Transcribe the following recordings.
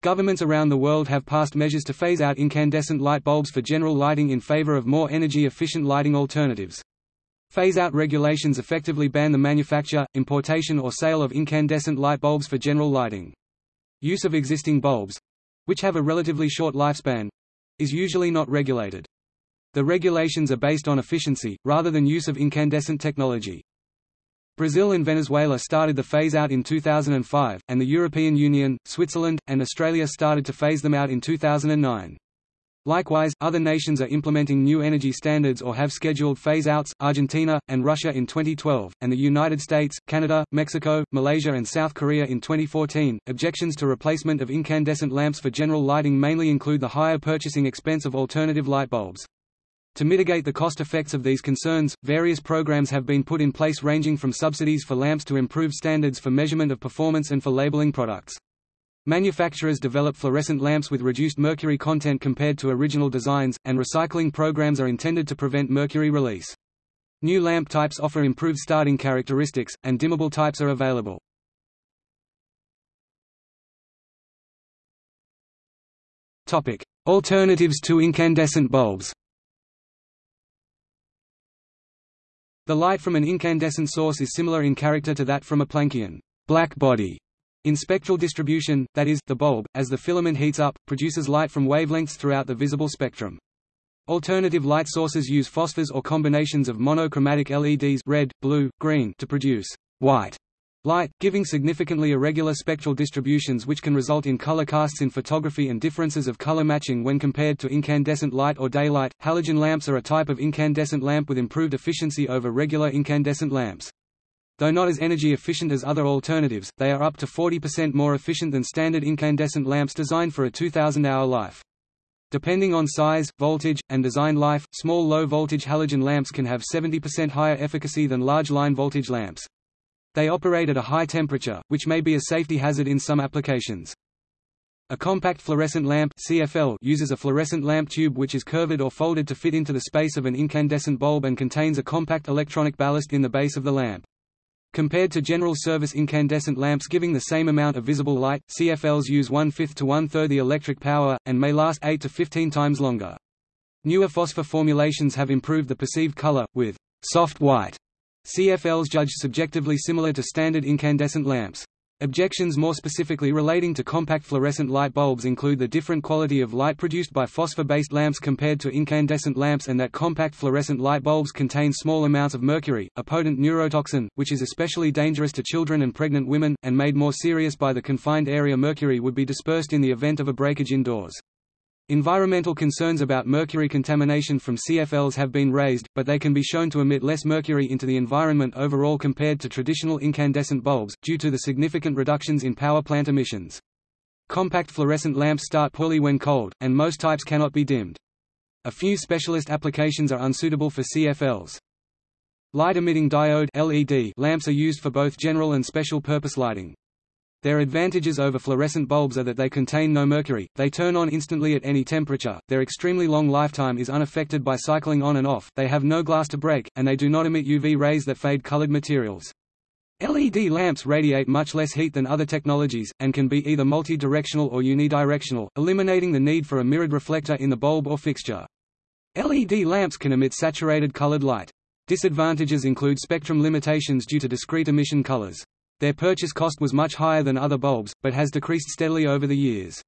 Governments around the world have passed measures to phase out incandescent light bulbs for general lighting in favor of more energy-efficient lighting alternatives. Phase-out regulations effectively ban the manufacture, importation or sale of incandescent light bulbs for general lighting. Use of existing bulbs—which have a relatively short lifespan—is usually not regulated. The regulations are based on efficiency, rather than use of incandescent technology. Brazil and Venezuela started the phase-out in 2005, and the European Union, Switzerland, and Australia started to phase them out in 2009. Likewise, other nations are implementing new energy standards or have scheduled phase-outs, Argentina, and Russia in 2012, and the United States, Canada, Mexico, Malaysia and South Korea in 2014. Objections to replacement of incandescent lamps for general lighting mainly include the higher purchasing expense of alternative light bulbs. To mitigate the cost effects of these concerns, various programs have been put in place ranging from subsidies for lamps to improved standards for measurement of performance and for labeling products. Manufacturers develop fluorescent lamps with reduced mercury content compared to original designs, and recycling programs are intended to prevent mercury release. New lamp types offer improved starting characteristics, and dimmable types are available. Alternatives to incandescent bulbs The light from an incandescent source is similar in character to that from a Planckian black body. In spectral distribution, that is, the bulb, as the filament heats up, produces light from wavelengths throughout the visible spectrum. Alternative light sources use phosphors or combinations of monochromatic LEDs red, blue, green to produce white light, giving significantly irregular spectral distributions which can result in color casts in photography and differences of color matching when compared to incandescent light or daylight. Halogen lamps are a type of incandescent lamp with improved efficiency over regular incandescent lamps. Though not as energy efficient as other alternatives, they are up to 40% more efficient than standard incandescent lamps designed for a 2000-hour life. Depending on size, voltage, and design life, small low-voltage halogen lamps can have 70% higher efficacy than large line-voltage lamps. They operate at a high temperature, which may be a safety hazard in some applications. A compact fluorescent lamp CFL uses a fluorescent lamp tube which is curved or folded to fit into the space of an incandescent bulb and contains a compact electronic ballast in the base of the lamp. Compared to general service incandescent lamps giving the same amount of visible light, CFLs use one-fifth to one-third the electric power, and may last 8 to 15 times longer. Newer phosphor formulations have improved the perceived color, with soft white CFLs judged subjectively similar to standard incandescent lamps. Objections more specifically relating to compact fluorescent light bulbs include the different quality of light produced by phosphor-based lamps compared to incandescent lamps and that compact fluorescent light bulbs contain small amounts of mercury, a potent neurotoxin, which is especially dangerous to children and pregnant women, and made more serious by the confined area mercury would be dispersed in the event of a breakage indoors. Environmental concerns about mercury contamination from CFLs have been raised, but they can be shown to emit less mercury into the environment overall compared to traditional incandescent bulbs, due to the significant reductions in power plant emissions. Compact fluorescent lamps start poorly when cold, and most types cannot be dimmed. A few specialist applications are unsuitable for CFLs. Light-emitting diode LED lamps are used for both general and special purpose lighting. Their advantages over fluorescent bulbs are that they contain no mercury, they turn on instantly at any temperature, their extremely long lifetime is unaffected by cycling on and off, they have no glass to break, and they do not emit UV rays that fade colored materials. LED lamps radiate much less heat than other technologies, and can be either multi-directional or unidirectional, eliminating the need for a mirrored reflector in the bulb or fixture. LED lamps can emit saturated colored light. Disadvantages include spectrum limitations due to discrete emission colors. Their purchase cost was much higher than other bulbs, but has decreased steadily over the years.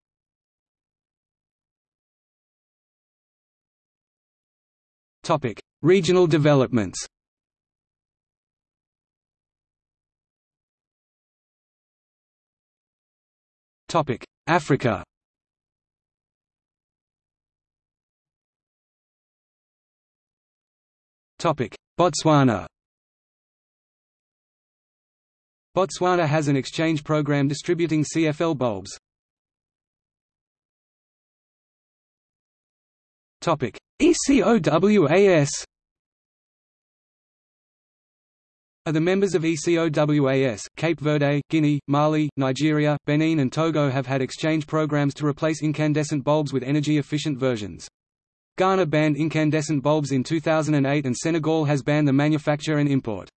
Topic: Regional developments. Topic: Africa. Topic: Botswana. Botswana has an exchange program distributing CFL bulbs. Topic: ECOWAS Are the members of ECOWAS, Cape Verde, Guinea, Mali, Nigeria, Benin and Togo have had exchange programs to replace incandescent bulbs with energy-efficient versions. Ghana banned incandescent bulbs in 2008 and Senegal has banned the manufacture and import.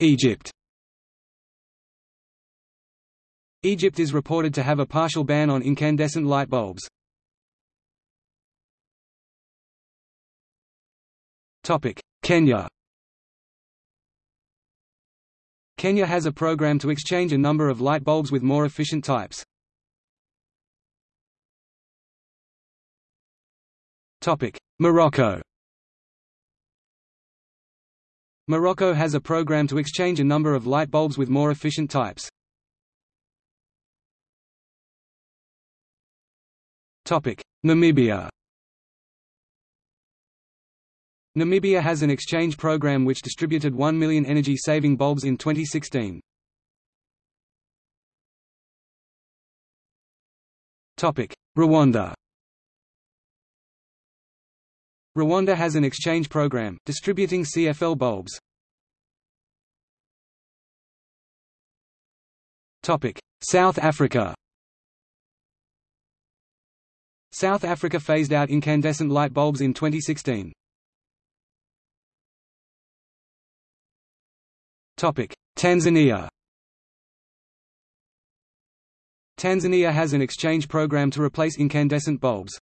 Egypt Egypt is reported to have a partial ban on incandescent light bulbs. Kenya Kenya has a program to exchange a number of light bulbs with more efficient types. Morocco Morocco has a program to exchange a number of light bulbs with more efficient types. Namibia Namibia has an exchange program which distributed 1 million energy-saving bulbs in 2016. Rwanda Rwanda has an exchange program, distributing CFL bulbs. South Africa South Africa phased out incandescent light bulbs in 2016. Tanzania Tanzania has an exchange program to replace incandescent bulbs.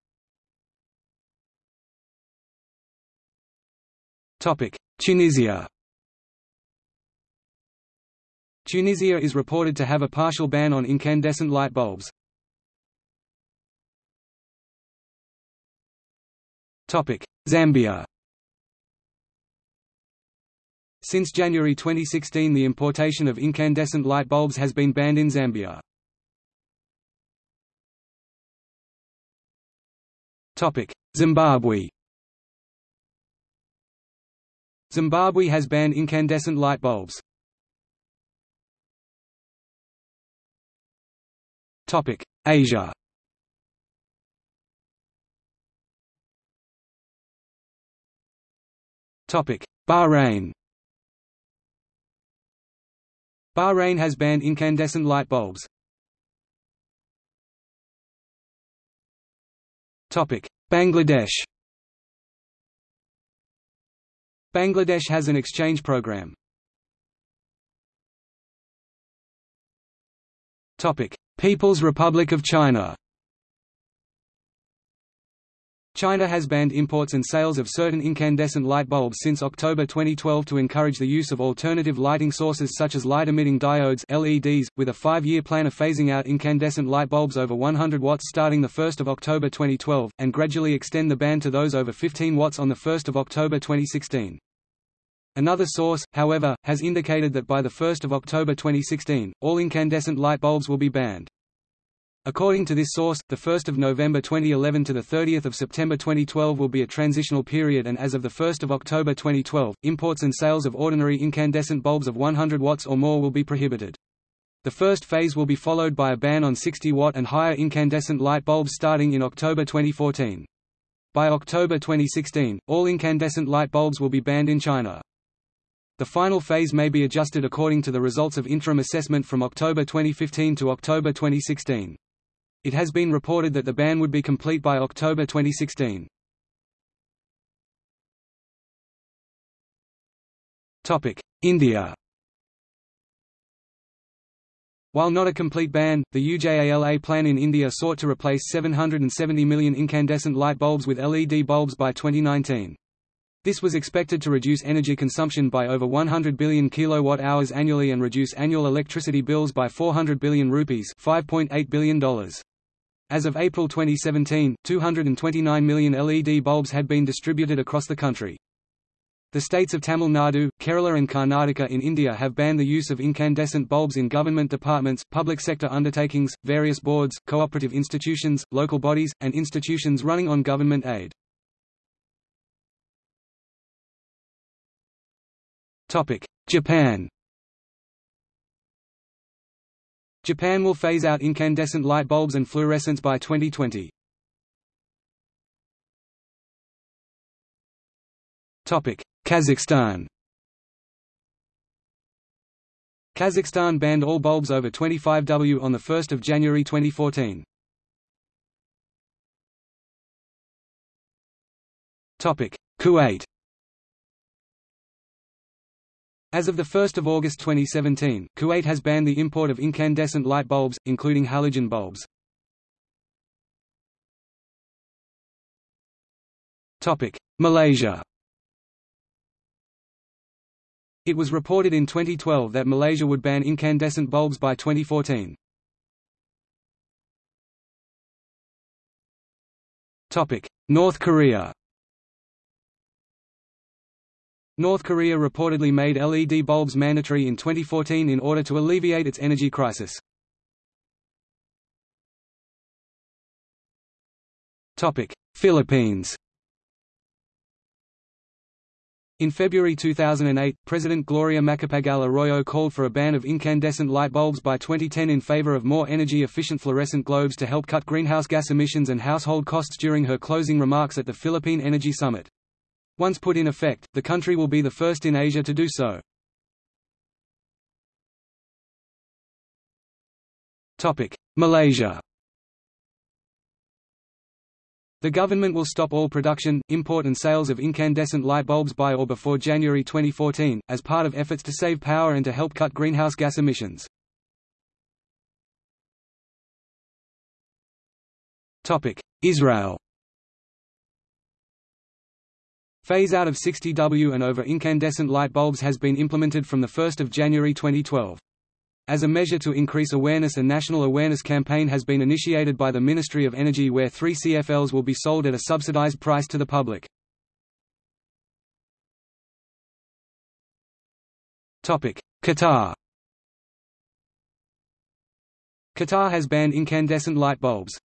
Tunisia. Tunisia is reported to have a partial ban on incandescent light bulbs. Zambia. Since January 2016 the importation of incandescent light bulbs has been banned in Zambia. Zimbabwe Zimbabwe has banned incandescent light bulbs. Asia. Bahrain. Bahrain has banned incandescent light bulbs. Bangladesh Bangladesh has an exchange program. People's Republic of China China has banned imports and sales of certain incandescent light bulbs since October 2012 to encourage the use of alternative lighting sources such as light-emitting diodes LEDs, with a five-year plan of phasing out incandescent light bulbs over 100 watts starting 1 October 2012, and gradually extend the ban to those over 15 watts on 1 October 2016. Another source, however, has indicated that by 1 October 2016, all incandescent light bulbs will be banned. According to this source, the 1st of November 2011 to the 30th of September 2012 will be a transitional period and as of the 1st of October 2012, imports and sales of ordinary incandescent bulbs of 100 watts or more will be prohibited. The first phase will be followed by a ban on 60 watt and higher incandescent light bulbs starting in October 2014. By October 2016, all incandescent light bulbs will be banned in China. The final phase may be adjusted according to the results of interim assessment from October 2015 to October 2016. It has been reported that the ban would be complete by October 2016. India While not a complete ban, the UJALA plan in India sought to replace 770 million incandescent light bulbs with LED bulbs by 2019. This was expected to reduce energy consumption by over 100 billion kilowatt-hours annually and reduce annual electricity bills by 400 billion rupees $5.8 billion. As of April 2017, 229 million LED bulbs had been distributed across the country. The states of Tamil Nadu, Kerala and Karnataka in India have banned the use of incandescent bulbs in government departments, public sector undertakings, various boards, cooperative institutions, local bodies, and institutions running on government aid. Japan Japan will phase out incandescent light bulbs and fluorescence by 2020. Kazakhstan Kazakhstan banned all bulbs over 25W on 1 January 2014. Kuwait As of 1 August 2017, Kuwait has banned the import of incandescent light bulbs, including halogen bulbs. Malaysia It was reported in 2012 that Malaysia would ban incandescent bulbs by 2014. North Korea North Korea reportedly made LED bulbs mandatory in 2014 in order to alleviate its energy crisis. Philippines In February 2008, President Gloria Macapagal Arroyo called for a ban of incandescent light bulbs by 2010 in favor of more energy-efficient fluorescent globes to help cut greenhouse gas emissions and household costs during her closing remarks at the Philippine Energy Summit. Once put in effect, the country will be the first in Asia to do so. Malaysia The government will stop all production, import and sales of incandescent light bulbs by or before January 2014, as part of efforts to save power and to help cut greenhouse gas emissions. Israel Phase out of 60W and over incandescent light bulbs has been implemented from 1 January 2012. As a measure to increase awareness a national awareness campaign has been initiated by the Ministry of Energy where 3 CFLs will be sold at a subsidized price to the public. Qatar Qatar has banned incandescent light bulbs.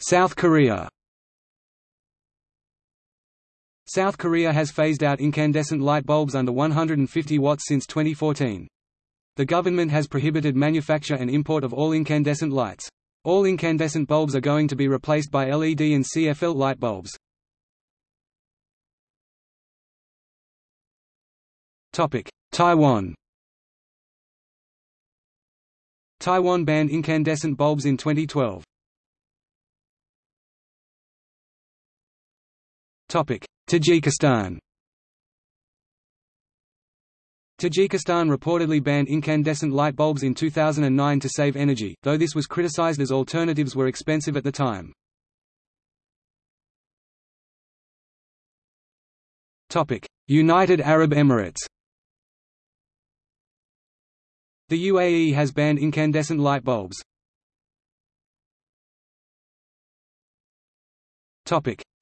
South Korea South Korea has phased out incandescent light bulbs under 150 watts since 2014. The government has prohibited manufacture and import of all incandescent lights. All incandescent bulbs are going to be replaced by LED and CFL light bulbs. Taiwan Taiwan banned incandescent bulbs in 2012. Tajikistan. Tajikistan reportedly banned incandescent light bulbs in 2009 to save energy, though this was criticized as alternatives were expensive at the time. United Arab Emirates. The UAE has banned incandescent light bulbs.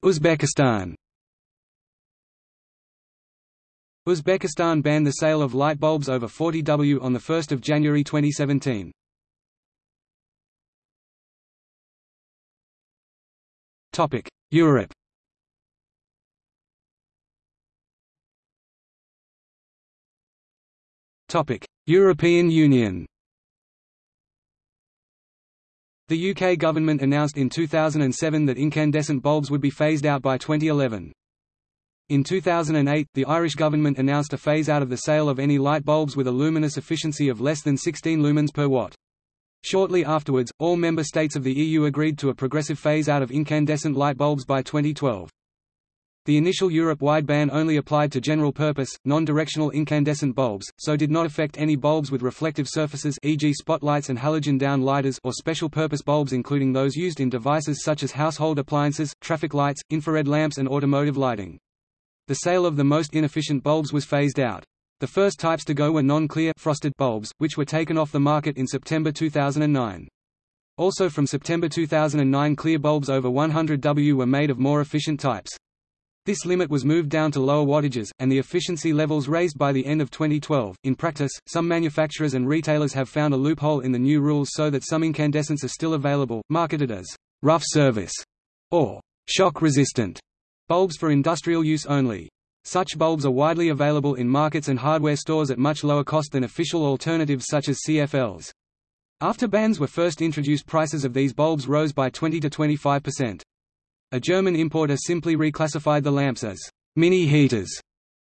Uzbekistan Uzbekistan banned the sale of light bulbs over 40W on 1 January 2017. Europe European Union The UK government announced in 2007 that incandescent bulbs would be phased out by 2011. In 2008, the Irish government announced a phase-out of the sale of any light bulbs with a luminous efficiency of less than 16 lumens per watt. Shortly afterwards, all member states of the EU agreed to a progressive phase-out of incandescent light bulbs by 2012. The initial Europe-wide ban only applied to general-purpose, non-directional incandescent bulbs, so did not affect any bulbs with reflective surfaces e.g. spotlights and halogen down lighters or special-purpose bulbs including those used in devices such as household appliances, traffic lights, infrared lamps and automotive lighting. The sale of the most inefficient bulbs was phased out. The first types to go were non-clear frosted bulbs, which were taken off the market in September 2009. Also from September 2009 clear bulbs over 100W were made of more efficient types. This limit was moved down to lower wattages, and the efficiency levels raised by the end of 2012. In practice, some manufacturers and retailers have found a loophole in the new rules so that some incandescents are still available, marketed as rough service or shock resistant Bulbs for industrial use only. Such bulbs are widely available in markets and hardware stores at much lower cost than official alternatives such as CFLs. After bans were first introduced prices of these bulbs rose by 20 to 25%. A German importer simply reclassified the lamps as mini heaters,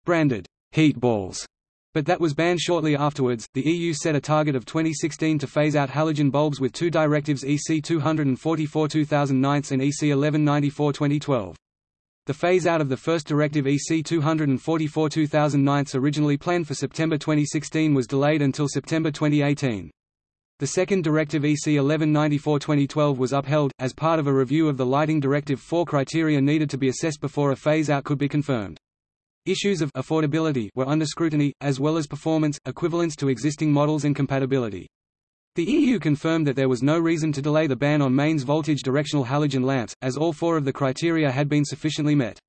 branded heat balls, but that was banned shortly afterwards. The EU set a target of 2016 to phase out halogen bulbs with two directives EC 244 2009 and EC 1194 2012. The phase-out of the first Directive EC 244-2009 originally planned for September 2016 was delayed until September 2018. The second Directive EC 1194-2012 was upheld, as part of a review of the Lighting Directive four criteria needed to be assessed before a phase-out could be confirmed. Issues of affordability were under scrutiny, as well as performance, equivalence to existing models and compatibility. The EU confirmed that there was no reason to delay the ban on mains voltage directional halogen lamps, as all four of the criteria had been sufficiently met.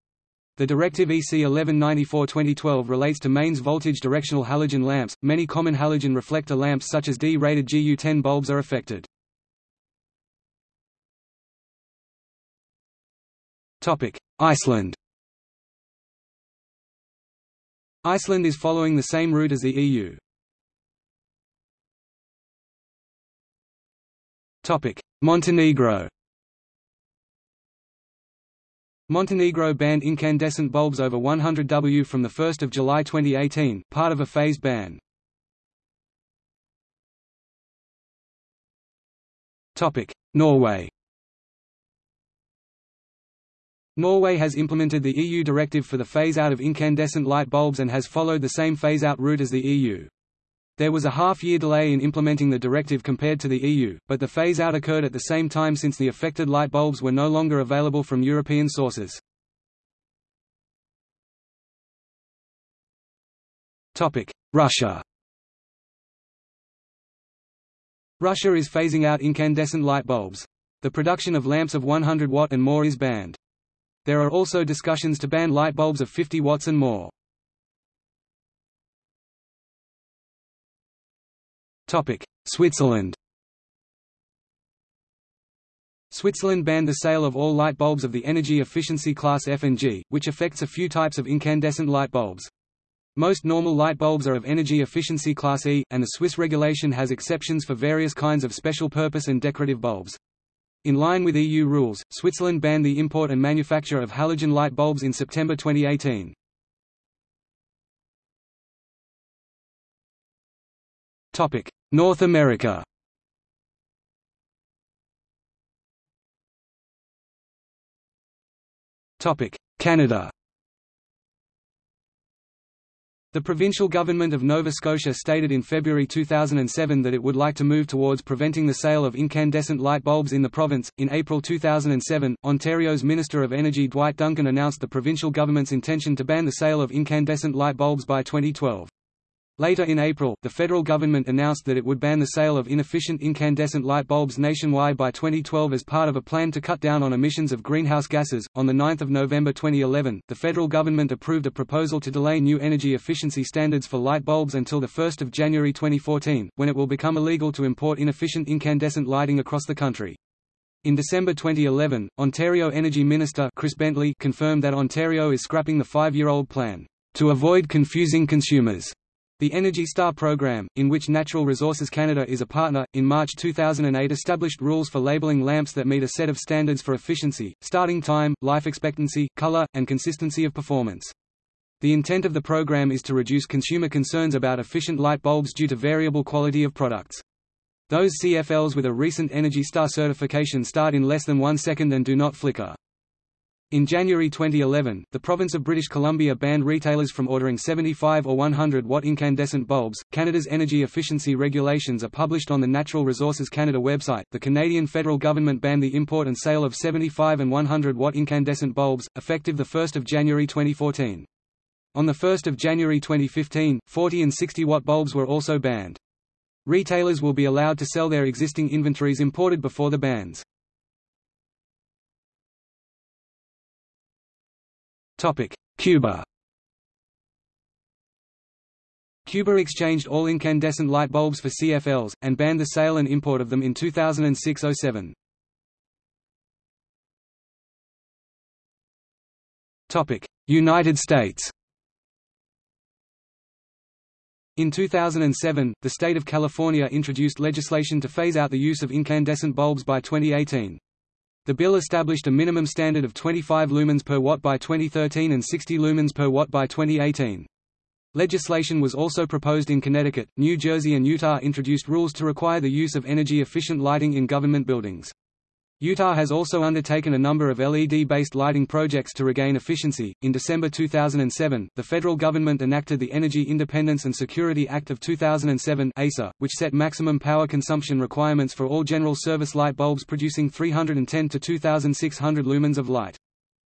The Directive EC 1194-2012 relates to mains voltage directional halogen lamps. Many common halogen reflector lamps such as D-rated GU10 bulbs are affected. Topic: Iceland. Iceland is following the same route as the EU. Montenegro. Montenegro banned incandescent bulbs over 100 W from 1 July 2018, part of a phased ban. Norway Norway has implemented the EU directive for the phase-out of incandescent light bulbs and has followed the same phase-out route as the EU. There was a half-year delay in implementing the directive compared to the EU, but the phase-out occurred at the same time since the affected light bulbs were no longer available from European sources. Russia Russia is phasing out incandescent light bulbs. The production of lamps of 100 watt and more is banned. There are also discussions to ban light bulbs of 50 watts and more. Switzerland Switzerland banned the sale of all light bulbs of the energy efficiency class F and G, which affects a few types of incandescent light bulbs. Most normal light bulbs are of energy efficiency class E, and the Swiss regulation has exceptions for various kinds of special purpose and decorative bulbs. In line with EU rules, Switzerland banned the import and manufacture of halogen light bulbs in September 2018. North America Topic: Canada The provincial government of Nova Scotia stated in February 2007 that it would like to move towards preventing the sale of incandescent light bulbs in the province. In April 2007, Ontario's Minister of Energy Dwight Duncan announced the provincial government's intention to ban the sale of incandescent light bulbs by 2012. Later in April, the federal government announced that it would ban the sale of inefficient incandescent light bulbs nationwide by 2012 as part of a plan to cut down on emissions of greenhouse gases. On the 9th of November 2011, the federal government approved a proposal to delay new energy efficiency standards for light bulbs until the 1st of January 2014, when it will become illegal to import inefficient incandescent lighting across the country. In December 2011, Ontario Energy Minister Chris Bentley confirmed that Ontario is scrapping the five-year-old plan to avoid confusing consumers the Energy Star program, in which Natural Resources Canada is a partner, in March 2008 established rules for labeling lamps that meet a set of standards for efficiency, starting time, life expectancy, color, and consistency of performance. The intent of the program is to reduce consumer concerns about efficient light bulbs due to variable quality of products. Those CFLs with a recent Energy Star certification start in less than one second and do not flicker. In January 2011, the province of British Columbia banned retailers from ordering 75 or 100 watt incandescent bulbs. Canada's energy efficiency regulations are published on the Natural Resources Canada website. The Canadian federal government banned the import and sale of 75 and 100 watt incandescent bulbs, effective 1 January 2014. On 1 January 2015, 40 and 60 watt bulbs were also banned. Retailers will be allowed to sell their existing inventories imported before the bans. Cuba Cuba exchanged all incandescent light bulbs for CFLs, and banned the sale and import of them in 2006–07. United States In 2007, the state of California introduced legislation to phase out the use of incandescent bulbs by 2018. The bill established a minimum standard of 25 lumens per watt by 2013 and 60 lumens per watt by 2018. Legislation was also proposed in Connecticut, New Jersey and Utah introduced rules to require the use of energy-efficient lighting in government buildings. Utah has also undertaken a number of LED-based lighting projects to regain efficiency. In December 2007, the federal government enacted the Energy Independence and Security Act of 2007 (EISA), which set maximum power consumption requirements for all general service light bulbs producing 310 to 2600 lumens of light.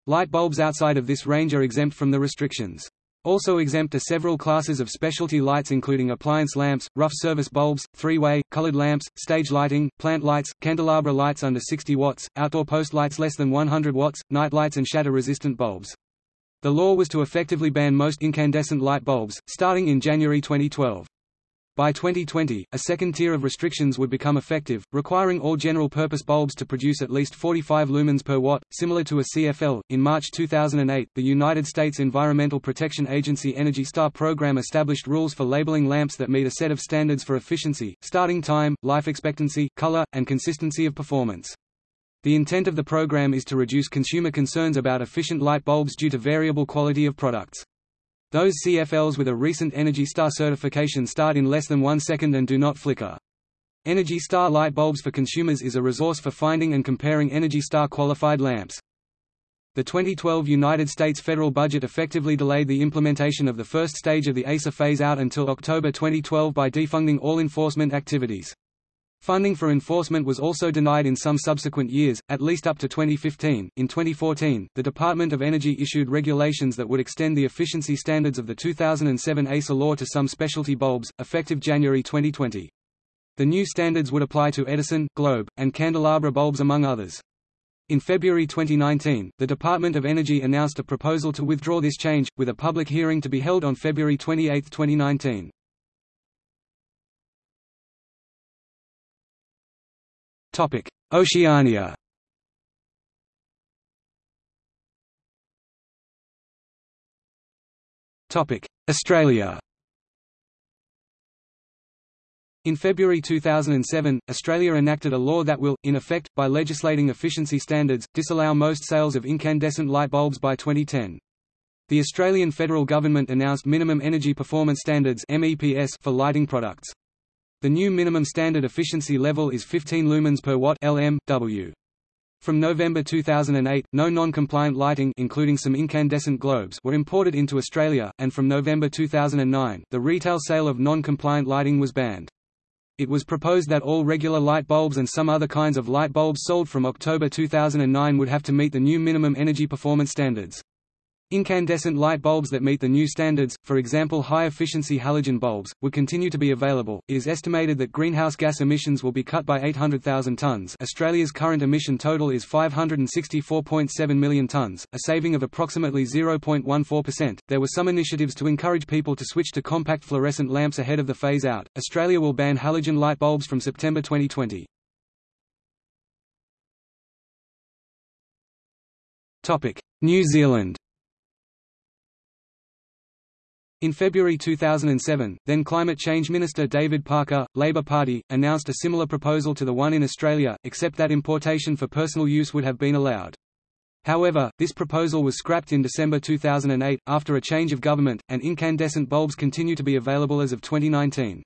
Light bulbs outside of this range are exempt from the restrictions. Also exempt are several classes of specialty lights including appliance lamps, rough service bulbs, three-way, colored lamps, stage lighting, plant lights, candelabra lights under 60 watts, outdoor post lights less than 100 watts, night lights and shatter-resistant bulbs. The law was to effectively ban most incandescent light bulbs, starting in January 2012. By 2020, a second tier of restrictions would become effective, requiring all general-purpose bulbs to produce at least 45 lumens per watt, similar to a CFL. In March 2008, the United States Environmental Protection Agency Energy Star program established rules for labeling lamps that meet a set of standards for efficiency, starting time, life expectancy, color, and consistency of performance. The intent of the program is to reduce consumer concerns about efficient light bulbs due to variable quality of products. Those CFLs with a recent Energy Star certification start in less than one second and do not flicker. Energy Star light bulbs for consumers is a resource for finding and comparing Energy Star qualified lamps. The 2012 United States federal budget effectively delayed the implementation of the first stage of the EISA phase-out until October 2012 by defunding all enforcement activities. Funding for enforcement was also denied in some subsequent years, at least up to 2015. In 2014, the Department of Energy issued regulations that would extend the efficiency standards of the 2007 EISA law to some specialty bulbs, effective January 2020. The new standards would apply to Edison, Globe, and candelabra bulbs among others. In February 2019, the Department of Energy announced a proposal to withdraw this change, with a public hearing to be held on February 28, 2019. Topic: Oceania. Topic: Australia. In February 2007, Australia enacted a law that will, in effect, by legislating efficiency standards, disallow most sales of incandescent light bulbs by 2010. The Australian federal government announced Minimum Energy Performance Standards for lighting products. The new minimum standard efficiency level is 15 lumens per watt (LM W). From November 2008, no non-compliant lighting including some incandescent globes were imported into Australia, and from November 2009, the retail sale of non-compliant lighting was banned. It was proposed that all regular light bulbs and some other kinds of light bulbs sold from October 2009 would have to meet the new minimum energy performance standards. Incandescent light bulbs that meet the new standards, for example high-efficiency halogen bulbs, would continue to be available. It is estimated that greenhouse gas emissions will be cut by 800,000 tonnes Australia's current emission total is 564.7 million tonnes, a saving of approximately 0.14%. There were some initiatives to encourage people to switch to compact fluorescent lamps ahead of the phase-out. Australia will ban halogen light bulbs from September 2020. New Zealand In February 2007, then Climate Change Minister David Parker, Labour Party, announced a similar proposal to the one in Australia, except that importation for personal use would have been allowed. However, this proposal was scrapped in December 2008, after a change of government, and incandescent bulbs continue to be available as of 2019.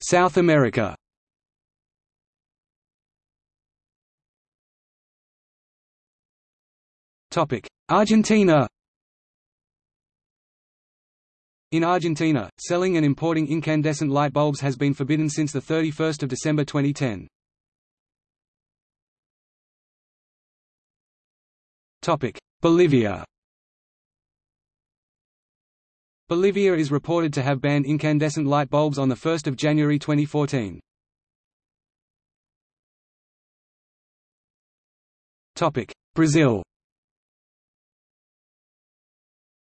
South America Argentina. In Argentina, selling and importing incandescent light bulbs has been forbidden since 31 December 2010. Topic: Bolivia. Bolivia is reported to have banned incandescent light bulbs on 1 January 2014. Topic: Brazil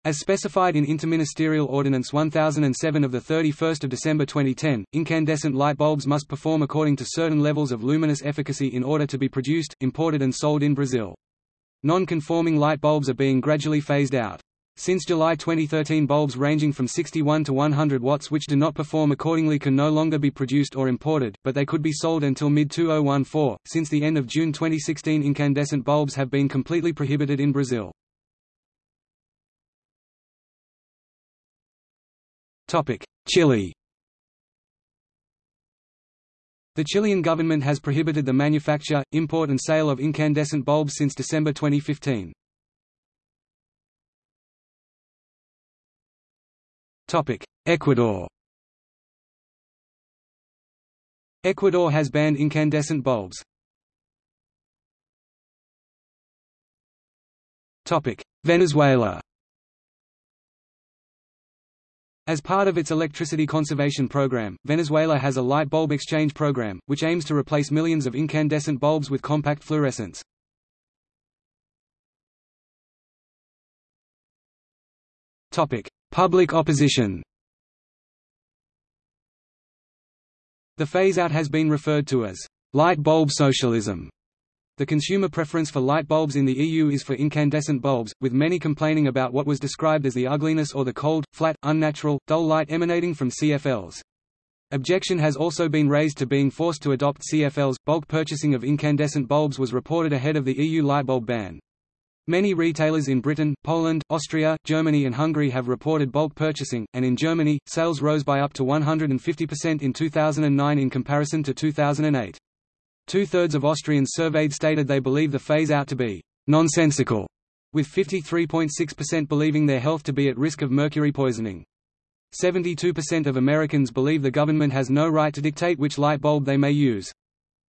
as specified in Interministerial Ordinance 1007 of 31 December 2010, incandescent light bulbs must perform according to certain levels of luminous efficacy in order to be produced, imported and sold in Brazil. Non-conforming light bulbs are being gradually phased out. Since July 2013 bulbs ranging from 61 to 100 watts which do not perform accordingly can no longer be produced or imported, but they could be sold until mid-2014. Since the end of June 2016 incandescent bulbs have been completely prohibited in Brazil. Chile The Chilean government has prohibited the manufacture, import and sale of incandescent bulbs since December 2015. Topic: Ecuador Ecuador has banned incandescent bulbs. Topic: Venezuela as part of its electricity conservation program, Venezuela has a light bulb exchange program, which aims to replace millions of incandescent bulbs with compact fluorescents. Topic: Public opposition The phase-out has been referred to as light bulb socialism. The consumer preference for light bulbs in the EU is for incandescent bulbs, with many complaining about what was described as the ugliness or the cold, flat, unnatural, dull light emanating from CFLs. Objection has also been raised to being forced to adopt CFLs. Bulk purchasing of incandescent bulbs was reported ahead of the EU lightbulb ban. Many retailers in Britain, Poland, Austria, Germany and Hungary have reported bulk purchasing, and in Germany, sales rose by up to 150% in 2009 in comparison to 2008. Two-thirds of Austrians surveyed stated they believe the phase-out to be «nonsensical», with 53.6% believing their health to be at risk of mercury poisoning. 72% of Americans believe the government has no right to dictate which light bulb they may use.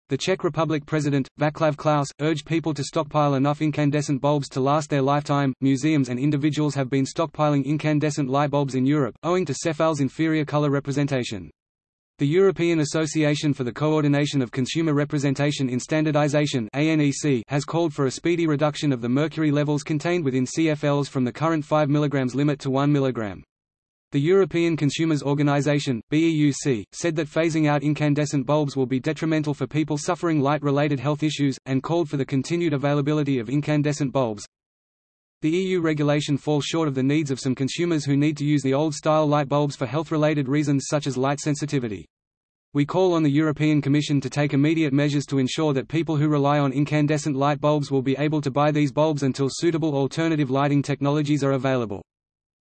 The Czech Republic President, Václav Klaus, urged people to stockpile enough incandescent bulbs to last their lifetime. Museums and individuals have been stockpiling incandescent light bulbs in Europe, owing to CFL's inferior color representation. The European Association for the Coordination of Consumer Representation in Standardization has called for a speedy reduction of the mercury levels contained within CFLs from the current 5 mg limit to 1 mg. The European Consumers Organization, BEUC, said that phasing out incandescent bulbs will be detrimental for people suffering light-related health issues, and called for the continued availability of incandescent bulbs. The EU regulation falls short of the needs of some consumers who need to use the old-style light bulbs for health-related reasons such as light sensitivity. We call on the European Commission to take immediate measures to ensure that people who rely on incandescent light bulbs will be able to buy these bulbs until suitable alternative lighting technologies are available.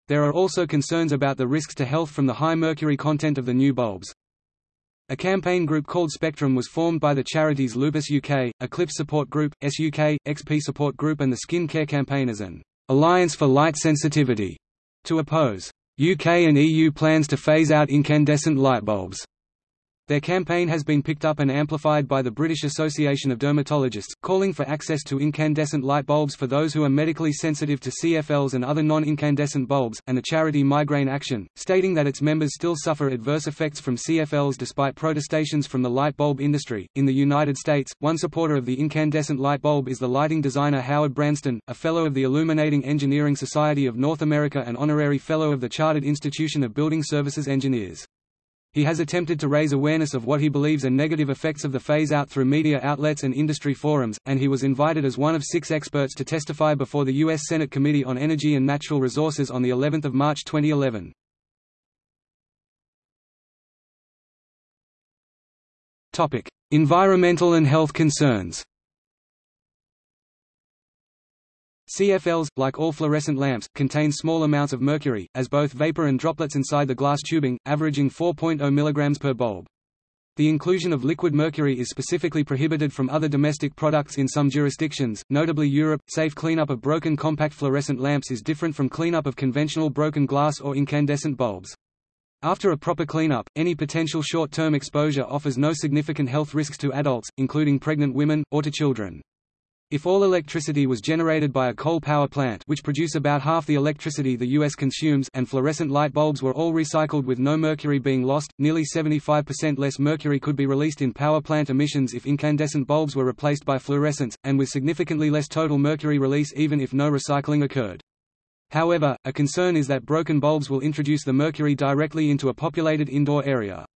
There are also concerns about the risks to health from the high mercury content of the new bulbs. A campaign group called Spectrum was formed by the charities Lupus UK, Eclipse Support Group, SUK, XP Support Group and the Skin Care Campaign as an alliance for light sensitivity to oppose UK and EU plans to phase out incandescent light bulbs. Their campaign has been picked up and amplified by the British Association of Dermatologists, calling for access to incandescent light bulbs for those who are medically sensitive to CFLs and other non-incandescent bulbs, and the charity Migraine Action, stating that its members still suffer adverse effects from CFLs despite protestations from the light bulb industry. In the United States, one supporter of the incandescent light bulb is the lighting designer Howard Brandston, a Fellow of the Illuminating Engineering Society of North America and Honorary Fellow of the Chartered Institution of Building Services Engineers. He has attempted to raise awareness of what he believes are negative effects of the phase-out through media outlets and industry forums, and he was invited as one of six experts to testify before the U.S. Senate Committee on Energy and Natural Resources on of March 2011. Environmental and health concerns CFLs, like all fluorescent lamps, contain small amounts of mercury, as both vapor and droplets inside the glass tubing, averaging 4.0 mg per bulb. The inclusion of liquid mercury is specifically prohibited from other domestic products in some jurisdictions, notably Europe. Safe cleanup of broken compact fluorescent lamps is different from cleanup of conventional broken glass or incandescent bulbs. After a proper cleanup, any potential short-term exposure offers no significant health risks to adults, including pregnant women, or to children. If all electricity was generated by a coal power plant which produce about half the electricity the U.S. consumes and fluorescent light bulbs were all recycled with no mercury being lost, nearly 75% less mercury could be released in power plant emissions if incandescent bulbs were replaced by fluorescents, and with significantly less total mercury release even if no recycling occurred. However, a concern is that broken bulbs will introduce the mercury directly into a populated indoor area.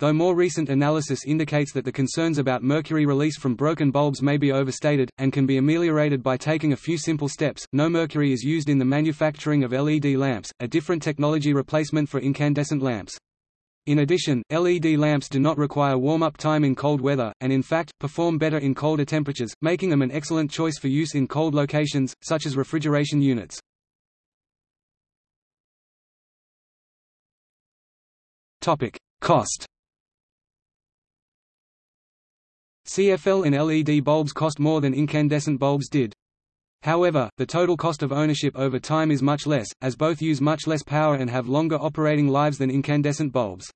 Though more recent analysis indicates that the concerns about mercury release from broken bulbs may be overstated, and can be ameliorated by taking a few simple steps, no mercury is used in the manufacturing of LED lamps, a different technology replacement for incandescent lamps. In addition, LED lamps do not require warm-up time in cold weather, and in fact, perform better in colder temperatures, making them an excellent choice for use in cold locations, such as refrigeration units. Cost CFL and LED bulbs cost more than incandescent bulbs did. However, the total cost of ownership over time is much less, as both use much less power and have longer operating lives than incandescent bulbs.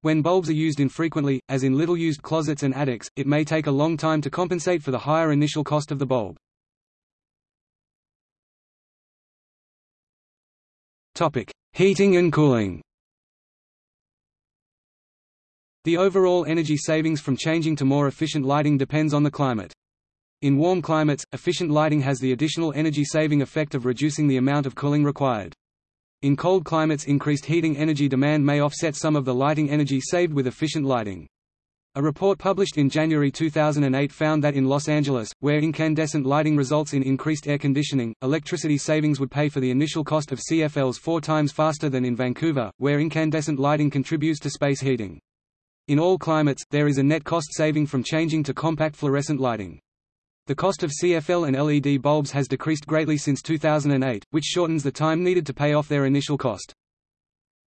When bulbs are used infrequently, as in little-used closets and attics, it may take a long time to compensate for the higher initial cost of the bulb. Heating and cooling The overall energy savings from changing to more efficient lighting depends on the climate. In warm climates, efficient lighting has the additional energy-saving effect of reducing the amount of cooling required. In cold climates increased heating energy demand may offset some of the lighting energy saved with efficient lighting. A report published in January 2008 found that in Los Angeles, where incandescent lighting results in increased air conditioning, electricity savings would pay for the initial cost of CFLs four times faster than in Vancouver, where incandescent lighting contributes to space heating. In all climates, there is a net cost saving from changing to compact fluorescent lighting. The cost of CFL and LED bulbs has decreased greatly since 2008, which shortens the time needed to pay off their initial cost.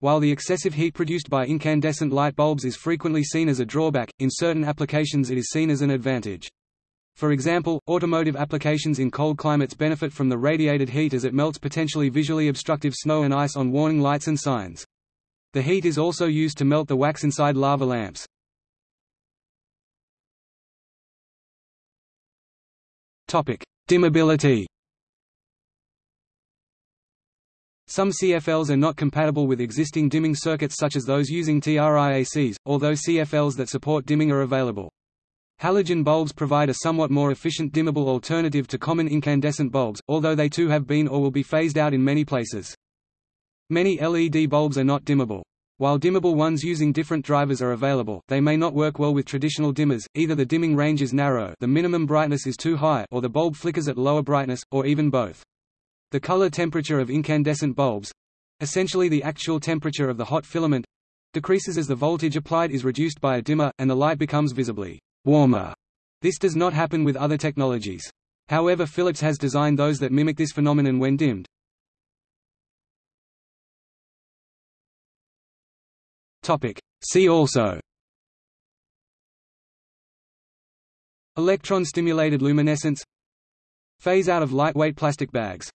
While the excessive heat produced by incandescent light bulbs is frequently seen as a drawback, in certain applications it is seen as an advantage. For example, automotive applications in cold climates benefit from the radiated heat as it melts potentially visually obstructive snow and ice on warning lights and signs. The heat is also used to melt the wax inside lava lamps. Dimmability Some CFLs are not compatible with existing dimming circuits such as those using TRIACs, although CFLs that support dimming are available. Halogen bulbs provide a somewhat more efficient dimmable alternative to common incandescent bulbs, although they too have been or will be phased out in many places. Many LED bulbs are not dimmable. While dimmable ones using different drivers are available, they may not work well with traditional dimmers, either the dimming range is narrow the minimum brightness is too high or the bulb flickers at lower brightness, or even both. The color temperature of incandescent bulbs—essentially the actual temperature of the hot filament, decreases as the voltage applied is reduced by a dimmer, and the light becomes visibly warmer. This does not happen with other technologies. However Philips has designed those that mimic this phenomenon when dimmed. Topic. See also. Electron-stimulated luminescence. Phase out of lightweight plastic bags